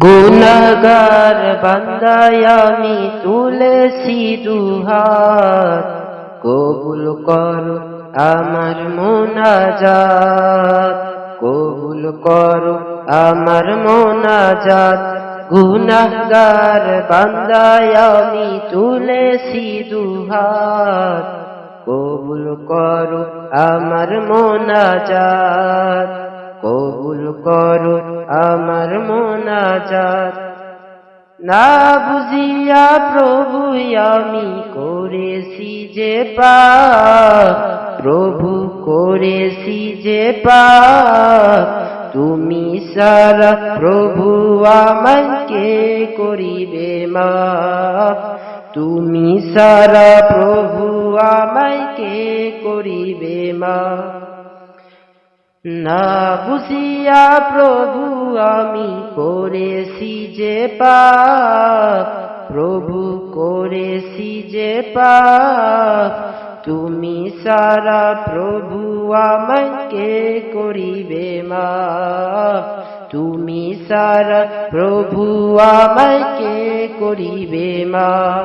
গুনাগার বান্দায় আমি তুলেছি দুহাত। কবুল কর আমার মোনাজাত। কবুল কর আমার মোনাজাত। গুনাগার বান্দায় আমি তুলেছি দুহাত। কবুল কর আমার মোনাজাত। কবুল করো আমার মোনাজাত। না বুঝিয়া প্রভু, আমি করেছি যে পা প্রভু করেছি যে পা তুমি সারা প্রভু আমাকে করিবে মা তুমি সারা প্রভু আমাকে করিবে মা না বুঝিয়া প্রভু, আমি করেছি যে পাপ। প্রভু করেছি যে পাপ। তুমি সারা প্রভু আমাকে করিবে মা তুমি সারা প্রভু আমাকে করিবে মা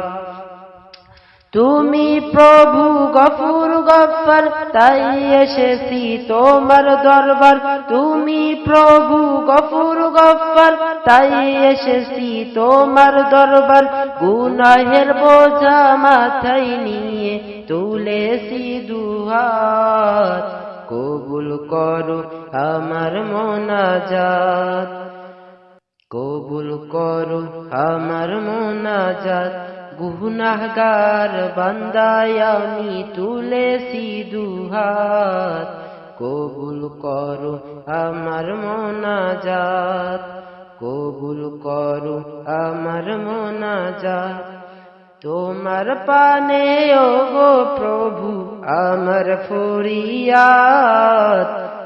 তুমি প্রভু গফুর গফর, তাই এসেছি তোমার দরবার। তুমি প্রভু গফুর গফর, তাই এসেছি তোমার দরবার। গুনাহের বোঝা মাথায় নিয়ে তুলেছি দুহাত। কবুল করো আমার মোনাজাত। কবুল করো আমার মোনাজাত। গুনাহগার বান্দায় আমি তুলেছি দুহাত। কবুল করো আমার মোনাজাত। কবুল করো আমার মোনাজাত। তোমার পানে ও গো প্রভু, আমার ফরিয়াত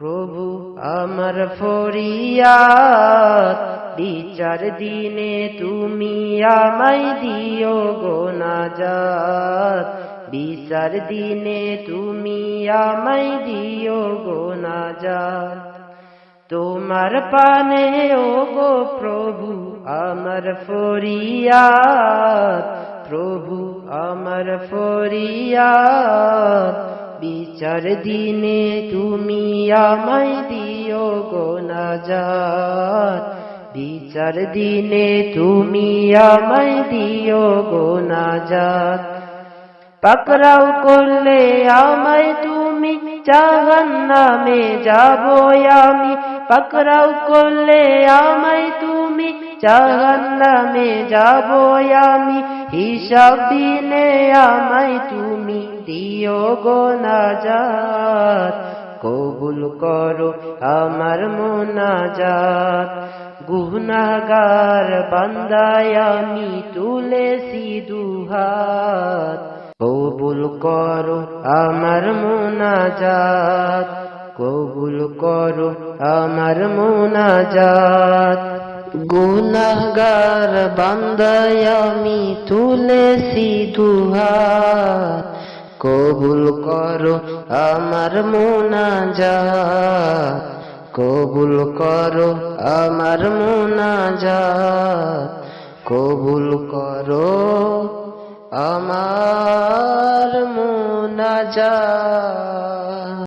প্রভু, আমার ফরিয়াত বিচার দিনে তুমি আমায় দিও গো নাজাত। বিচার দিনে তুমি আমায় দিও গো নাজাত। তোমার পানে, ও গো প্রভু, আমার ফরিয়াত প্রভু, আমার ফরিয়াত বিচার দিনে তুমি আমায় দিও গো নাজাত। বিচার দিনে তুমি আমায় দিও গো নাজাত। পাকরাও করলে আমায় তুমি জাহান নামে যাব আমি। পাকরাও করলে আমায় তুমি জাহান নামে যাব আমি। হিসাব দিনে আমায় তুমি দিও গো নাজাত। কবুল করো আমার মোনাজাত। গুনাগার বান্দায় আমি তুলেছি দুহাত। কবুল করো আমার মোনাজাত। কবুল করো আমার মোনাজাত। গুনাগার বান্দায় আমি তুলেছি দুহাত। কবুল করো আমার মোনাজাত। কবুল করো আমার মোনাজাত। কবুল করো আমার মোনাজাত।